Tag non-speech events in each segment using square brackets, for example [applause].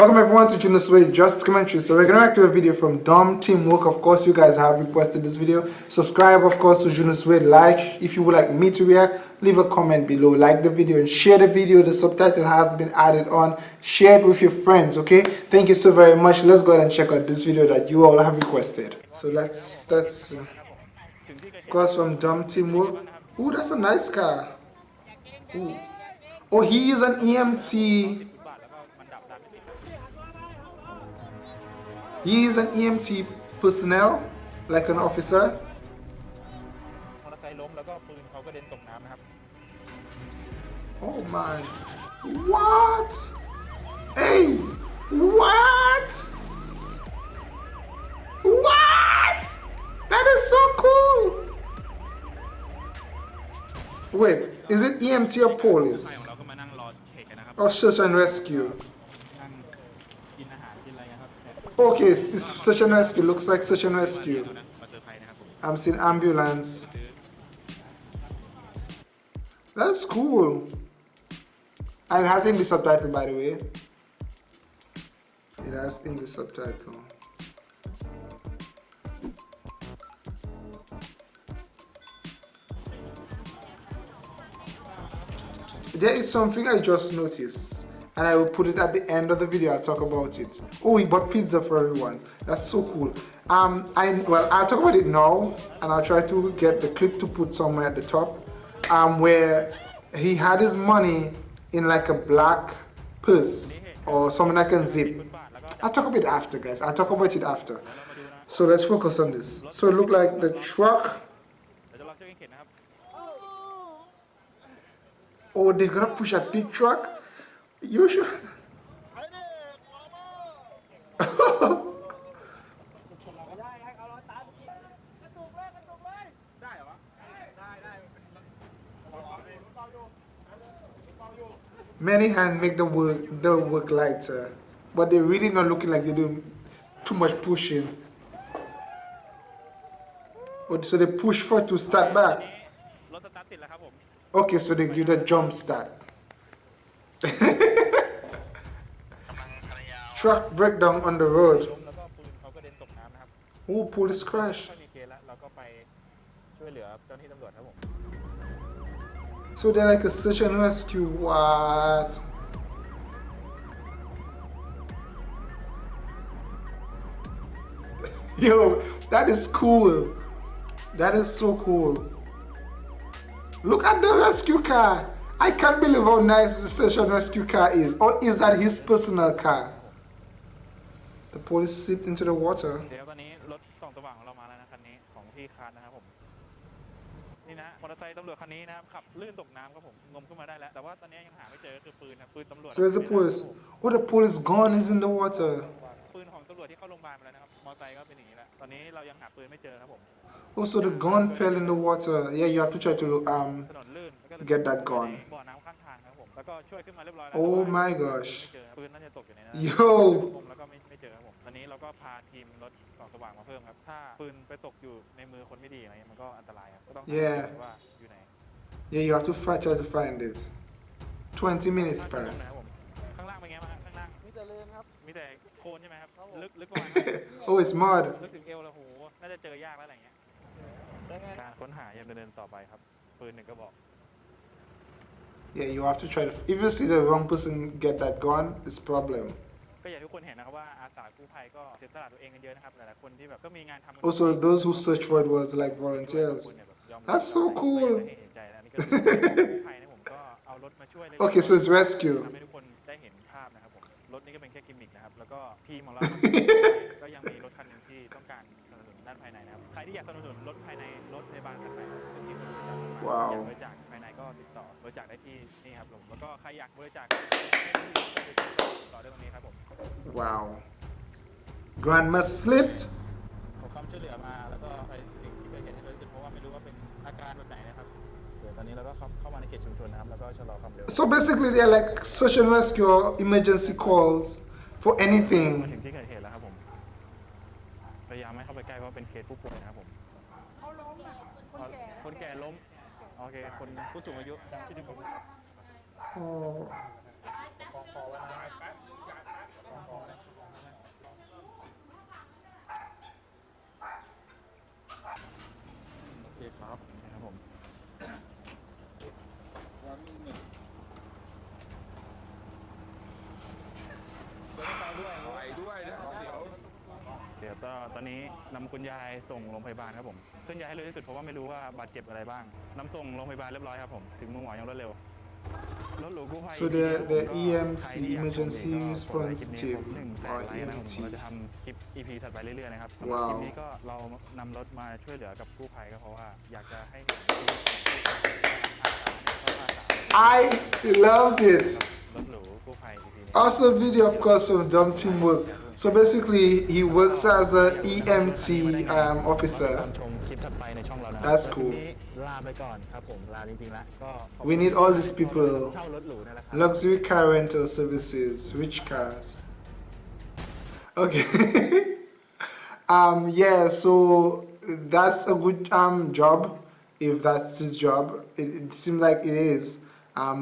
Welcome everyone to Junos Way Justice Commentary. So we're gonna react to a video from Dom Teamwork. Of course, you guys have requested this video. Subscribe, of course, to Junos Way. Like if you would like me to react. Leave a comment below. Like the video and share the video. The subtitle has been added on. Share it with your friends. Okay. Thank you so very much. Let's go ahead and check out this video that you all have requested. So let's that's uh, course from Dom Teamwork. Ooh, that's a nice car. Ooh. Oh, he is an EMT He is an EMT personnel, like an officer. Oh my. What? Hey! What? What? That is so cool! Wait, is it EMT or police? Oh, or search and rescue? Okay, it's such and rescue. Looks like such and rescue. I'm seeing ambulance. That's cool. And it has English subtitle, by the way. It has English subtitle. There is something I just noticed and I will put it at the end of the video. I'll talk about it. Oh, he bought pizza for everyone. That's so cool. Um, I well, I'll talk about it now, and I'll try to get the clip to put somewhere at the top, um, where he had his money in like a black purse or something I can zip. I'll talk about it after, guys. I'll talk about it after. So let's focus on this. So it looked like the truck. Oh, they're gonna push a big truck. You should. Many hands make the work the work lighter, but they're really not looking like they're doing too much pushing. Oh, so they push for to start back. Okay, so they give the jump start. [laughs] Truck breakdown on the road. Ooh, police crash. So they're like a search and rescue. What? [laughs] Yo, that is cool. That is so cool. Look at the rescue car. I can't believe how nice the search and rescue car is. Or is that his personal car? The police slipped into the water. เดี๋ยวตอนนี้รถส่องสว่างของเรามาแล้วนะคันนี้ของพี่คานนะครับผมนี่นะมอเตอร์ไซค์ตำรวจคันนี้นะครับขับลื่นตกน้ำครับผมงมขึ้นมาได้แล้วแต่ว่าตอนนี้ยังหาไม่เจอคือปืนนะปืนตำรวจ So where's the police? Oh, the police gun is in the water. ปืนของตำรวจที่เข้าโรงพยาบาลไปแล้วนะครับมอเตอร์ไซค์ก็เป็นอย่างนี้แหละตอนนี้เรายังหาปืนไม่เจอครับผม Oh, so the gun fell in the water. Yeah, you have to try to um ถนนลื่นแล้วก็ get that gun. บ่อน้ำข้างทางครับผมแล้วก็ช่วยขึ้นมาเรียบร้อยแล้ว Oh แต่ว่า my gosh. ไม่เจอปืนน่าจะตกอยู่ในนั้น Yo งมแล้วก็ไม่ไม่เจอครับผมตอนนี้เราก็ พาทีมรถส่องสว่างมาเพิ่มครับ ถ้าปืนไปตกอยู่ในมือคนไม่ดีอะไรเงี้ยมันก็อันตรายครับ ก็ต้องหา Yeah ว่าอยู่ไหน Yeah, you have to fight, try to find this. 20 minutes ข้างล่าง passed. ข้างล่างเป็นไงบ้างฮะข้างล่าง มีแต่เลนครับ มีแต่โคลนใช่ไหมครับครับผมลึกลึกประมาณ Oh, it's mud. ลึกถึงเอวแล้วโห น่าจะเจอยากแล้วอะไรเงี้ยได้ไงการค้นหายังดำเนินต่อไปครับ ปืนหนึ่งกระบอก Yeah, you have to try to. If you see the wrong person get that gun, it's problem. ก็อย่างที่ทุกคนเห็นนะครับว่าอาสากู้ภัยก็เสียสละตัวเองกันเยอะนะครับหลายๆคนที่แบบก็มีงานทำกัน Also, those who search for it was like volunteers. เนี่ยแบบยอม That's so cool. ไม่เห็นใจแล้วนี่ก็คือกู้ภัยนะผมก็เอารถมาช่วยเลย Okay, so it's rescue. ทำให้ทุกคนได้เห็นภาพนะครับผมรถนี่ก็เป็นแค่กิมมิคนะครับแล้วก็ทีมของเราก็ยังมีรถคันหนึ่งที่ต้องการสนับสนุนด้านภายในนะครับใครที่อยากสนับสนุนรถภายในรถพยาบาลคันไหนซึ่งที่คนบริจาคมาว้าวอยากบริจาคภายในก็ติดต่อบริจาคได้ที่นี่ครับผมแล้วก็ใครอยากบริจาค Wow. Grandma slipped. ขอความช่วยเหลือมาแล้วก็ไปสิ่งที่เกิดเหตุให้เร็วที่สุดเพราะว่าไม่รู้ว่าเป็นอาการแบบไหนนะครับเดี๋ยวตอนนี้เราก็เข้าเข้ามาในเขตชุมชนนะครับแล้วก็ชะลอความเร็ว So basically, they're like search and rescue or emergency calls for มา anything. ถึงที่เกิดเหตุแล้วครับผมพยายามไม่เข้าไปใกล้เพราะว่าเป็นเคสผู้ป่วยนะครับผม เขาล้มอ่ะ คนแก่ คนแก่ล้มโอเคคนผู้สูงอายุที่ดึงผม Oh. ขอขอเวลาขอ ครับนะครับผมวันนี้หนึ่งไปด้วยไปด้วยนะเดี๋ยวเดี๋ยวก็ตอนนี้นำคุณยายส่งโรงพยาบาลครับผมเคลื่อนย้ายให้เร็วที่สุดเพราะว่าไม่รู้ว่าบาดเจ็บอะไรบ้างนำส่งโรงพยาบาลเรียบร้อยครับผมถึงมือหมออย่างรวดเร็ว So the the ก็ EMC ใครที่อยากชม emergency ก็กดไลค์ response คลิปนี้ครับ team หนึ่งแส or นไลค์นะครับผม EMT เราจะทำคลิป EP ถัดไปเรื่อยๆนะครับสำหรับ ว้าว คลิปนี้ก็เรานำรถมาช่วยเหลือกับกู้ภัยก็เพราะว่าอยากจะให้เห็นชีวิตของผู้ภัยเข้ามาสาม I loved it รถหรูกู้ภัย EP นี้ Also video of course from Dumb Teamwork. So basically he works as a EMT um, officer. ชมคลิปถัดไปในช่องเรานะ That's แล้ว cool ทีนี้ ลาไปก่อนครับผมลาจริงๆแล้วก็ขอบคุณ We need all these people. เช่ารถหรูนั่นแหละครับ Luxury car rental services, rich cars. Okay. [laughs] um yeah, so that's a good um job if that's his job. It, it seems like it is. Um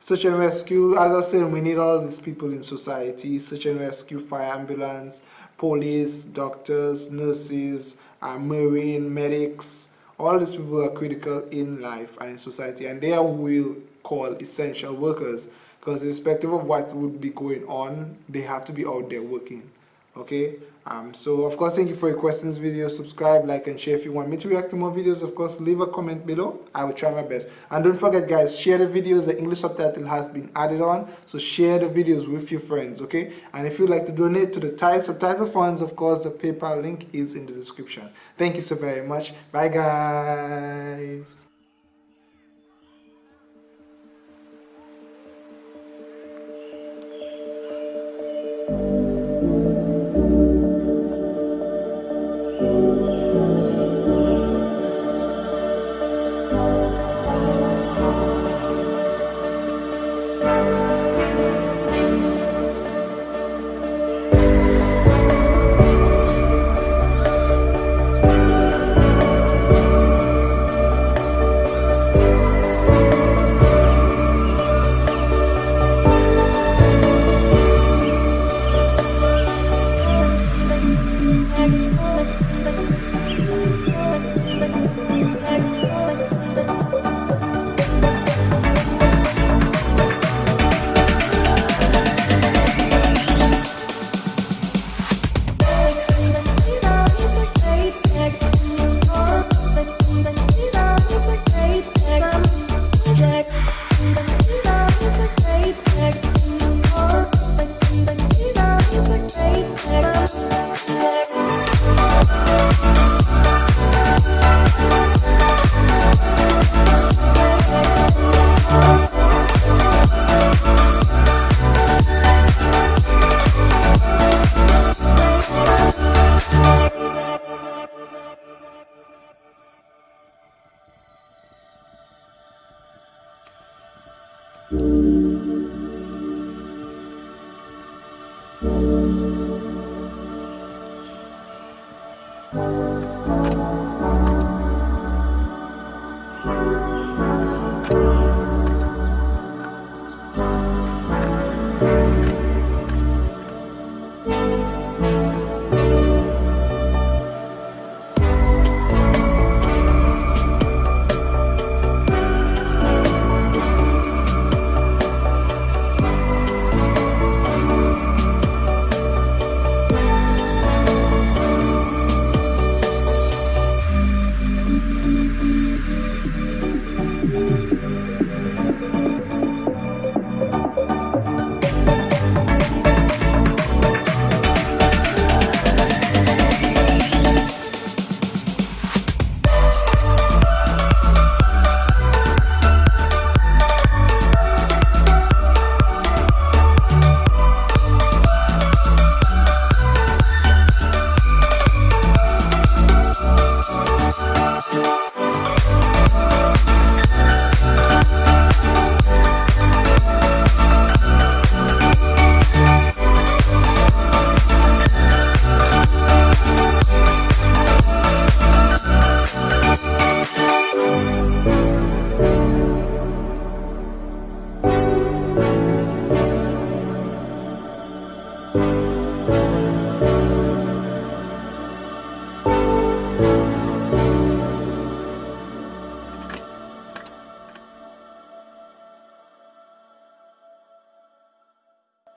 search and rescue, as I said, we need all these people in society. Search and rescue, fire ambulance, police, doctors, nurses, uh, marine, medics. all these people are critical in life and in society, and they are we'll call essential workers because irrespective of what would be going on, they have to be out there working. Okay, um, so of course, thank you for your questions, video. Subscribe, like, and share if you want me to react to more videos. Of course, leave a comment below. I will try my best. And don't forget, guys, share the videos. The English subtitle has been added on, so share the videos with your friends. Okay, and if you'd like to donate to the Thai subtitle funds, of course, the PayPal link is in the description. Thank you so very much. Bye, guys.